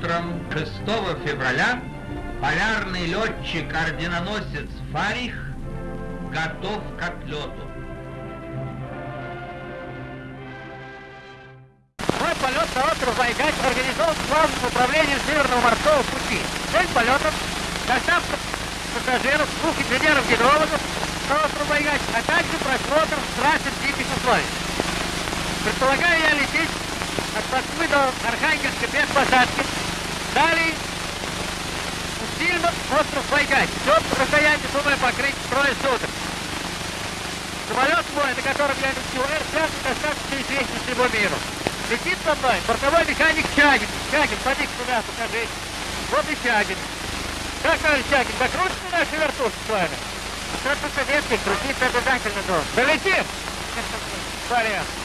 6 февраля полярный летчик-орденоносец Фарих готов к отлету. Мой полет на остров Вайгач организован главным управлением Северного морского пути. Цель полета – доставка пассажиров, двух инженеров-гидрологов на остров Вайгач, а также просмотр трассы диких условий. Предполагаю я лететь от Москвы до Архангельска без посадки. Далее Усильно остров Байгач. Все расстояние, думаю, покрыть трое суток. Самолет мой, на котором я лечу, Р-5, достаточно известен всему миру. Летит со мной бортовой механик Чагин. Чагин, поди сюда, покажи. Вот и Чагин. Как, товарищ Чагин, закрутится наши вертушки с вами? Что-то советский, крутиться обязательно должен. Долетим! Порядок.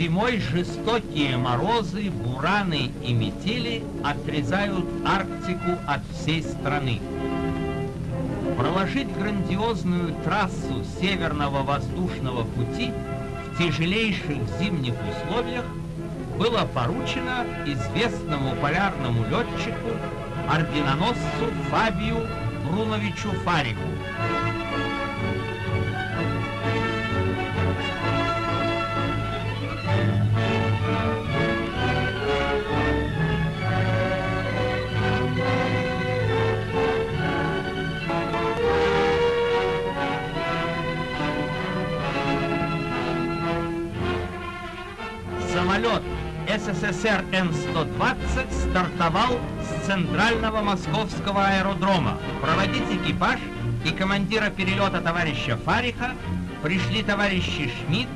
Зимой жестокие морозы, бураны и метели отрезают Арктику от всей страны. Проложить грандиозную трассу Северного воздушного пути в тяжелейших зимних условиях было поручено известному полярному летчику, орденоносцу Фабию Бруновичу Фариху. СССР Н-120 стартовал с центрального московского аэродрома. Проводить экипаж и командира перелета товарища Фариха пришли товарищи Шмидт,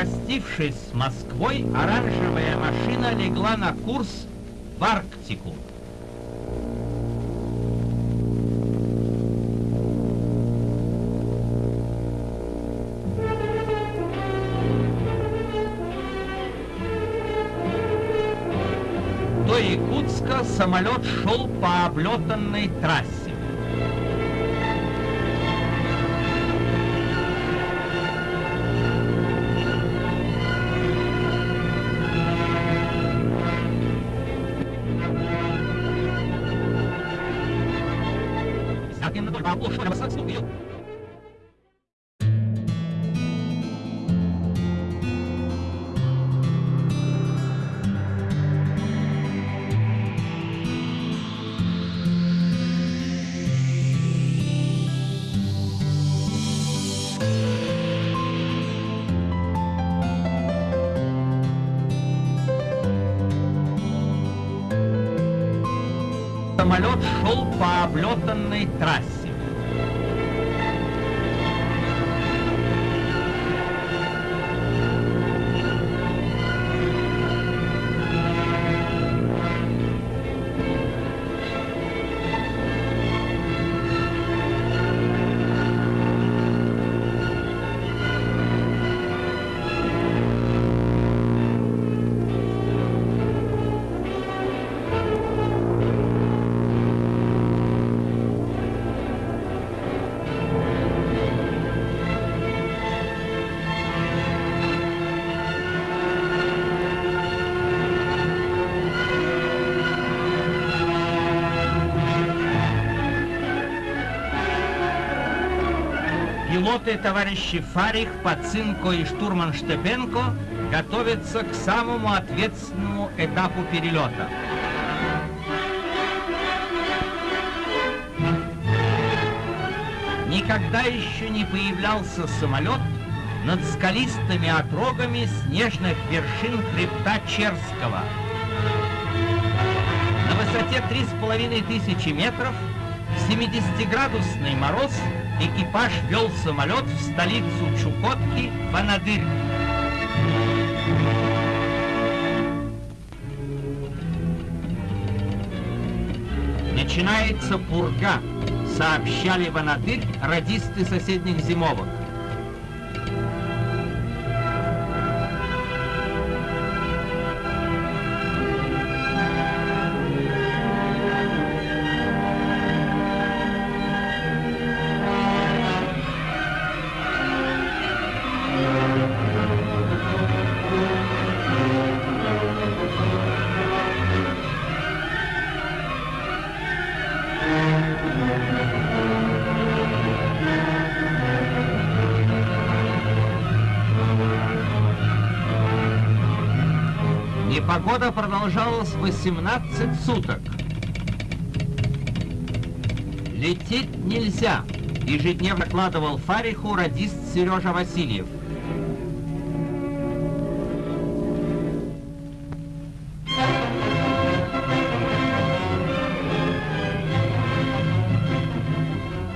Простившись с Москвой, оранжевая машина легла на курс в Арктику. До Якутска самолет шел по облетанной трассе. Самолет шел по облетанной трассе. Пилоты товарищи Фарих, Пацинко и штурман Штепенко готовится к самому ответственному этапу перелета. Никогда еще не появлялся самолет над скалистыми отрогами снежных вершин хребта Черского. На высоте 3500 метров в 70-градусный мороз экипаж вел самолет в столицу Чукотки Ванадырь. Начинается пурга, сообщали Ванадырь радисты соседних зимовок. Непогода продолжалась 18 суток. Лететь нельзя, ежедневно кладывал Фариху радист Сережа Васильев.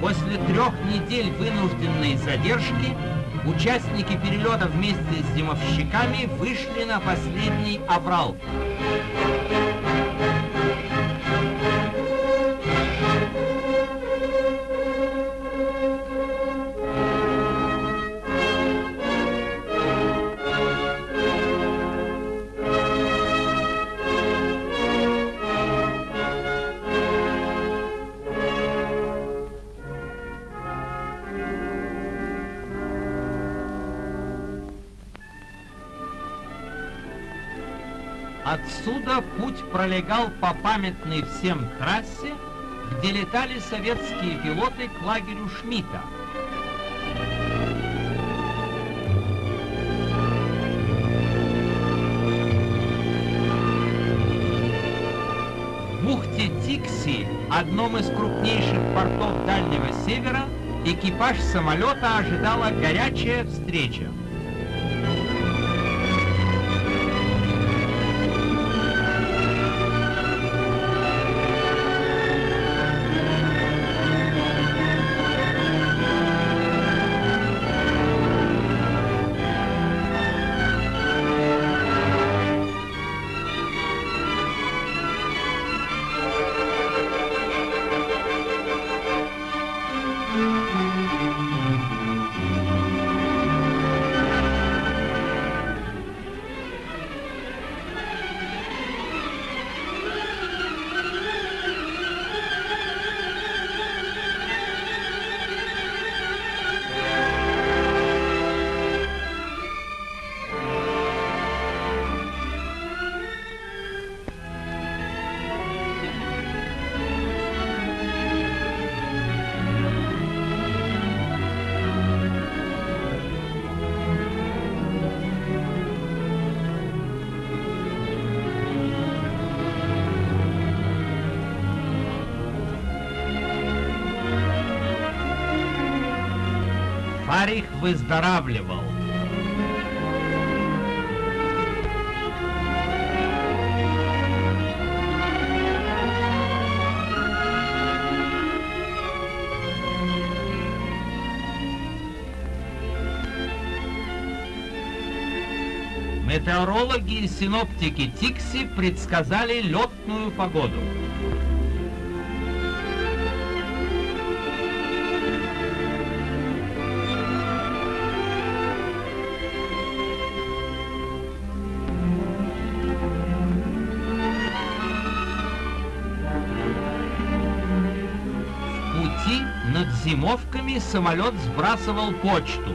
После трех недель вынужденной задержки Участники перелета вместе с зимовщиками вышли на последний аврал. Отсюда путь пролегал по памятной всем трассе, где летали советские пилоты к лагерю Шмидта. В бухте Тикси, одном из крупнейших портов Дальнего Севера, экипаж самолета ожидала горячая встреча. Фарих выздоравливал. Метеорологи и синоптики Тикси предсказали летную погоду. пути над зимовками самолет сбрасывал почту.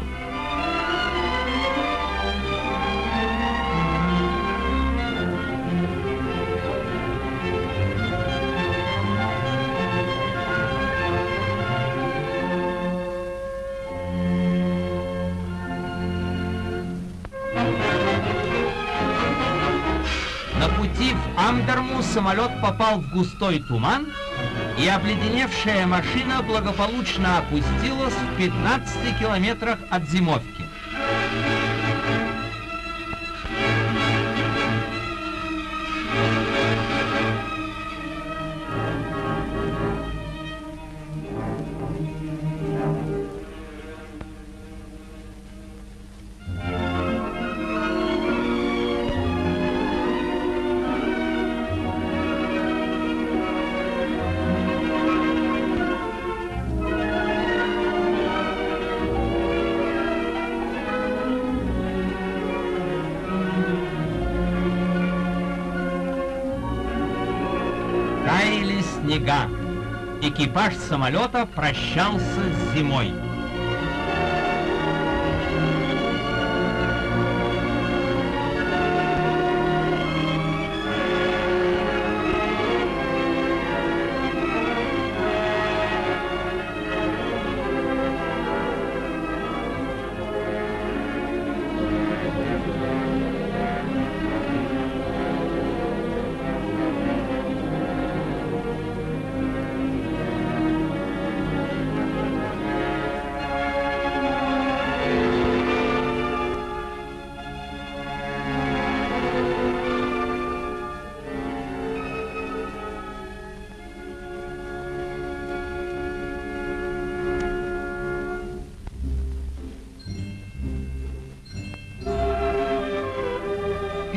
На пути в Амдерму самолет попал в густой туман и обледеневшая машина благополучно опустилась в 15 километрах от зимовки. Снега. Экипаж самолета прощался с зимой.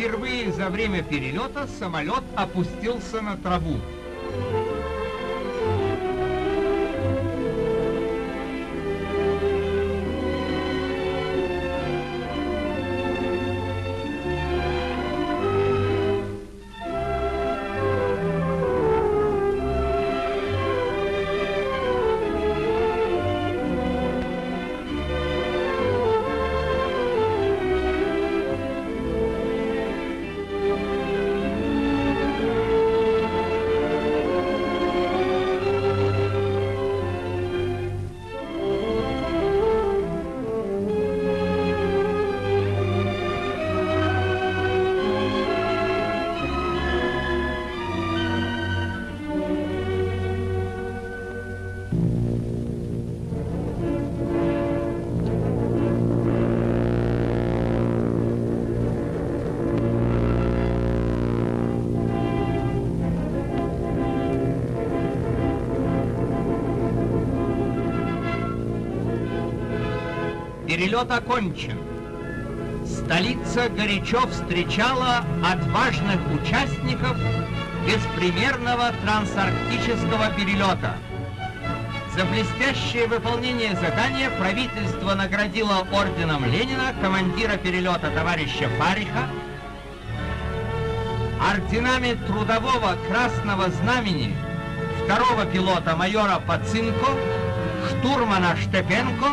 Впервые за время перелета самолет опустился на траву. Перелет окончен. Столица горячо встречала отважных участников беспримерного трансарктического перелета. За блестящее выполнение задания правительство наградило орденом Ленина командира перелета товарища Фариха, орденами Трудового Красного Знамени второго пилота майора Пацинко, штурмана Штепенко,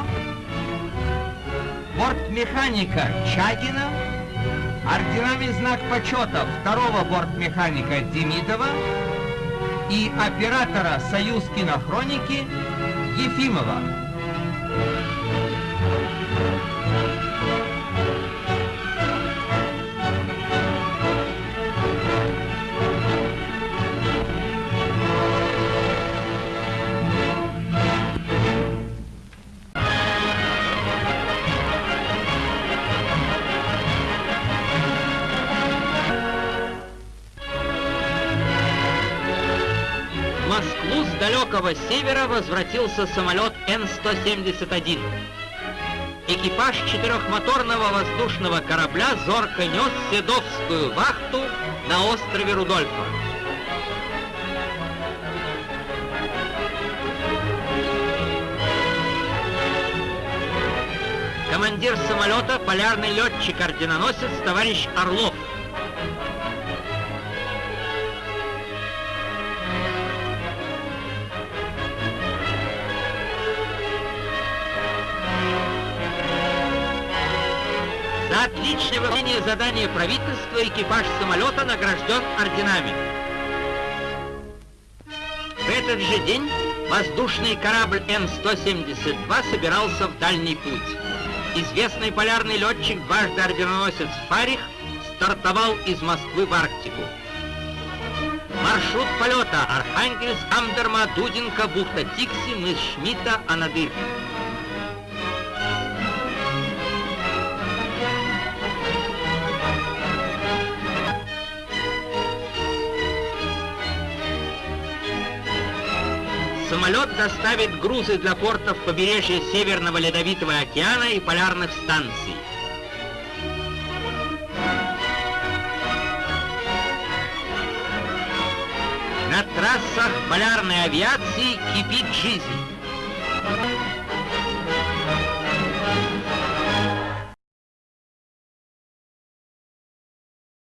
бортмеханика Чагина, орденами знак почета второго бортмеханика Демидова и оператора «Союз кинохроники» Ефимова. Далекого севера возвратился самолет Н-171. Экипаж четырехмоторного воздушного корабля зорко нес Седовскую вахту на острове Рудольфа. Командир самолета, полярный летчик-орденоносец товарищ Орлов. За отличное выполнение задания правительства экипаж самолета награжден орденами. В этот же день воздушный корабль Н-172 собирался в дальний путь. Известный полярный летчик, дважды орденоносец Фарих, стартовал из Москвы в Арктику. Маршрут полета Архангельск, Амдерма, Дудинка, бухта Тикси, мыс Шмидта, Анадырь. Самолет доставит грузы для портов побережья Северного Ледовитого океана и полярных станций. На трассах полярной авиации кипит жизнь.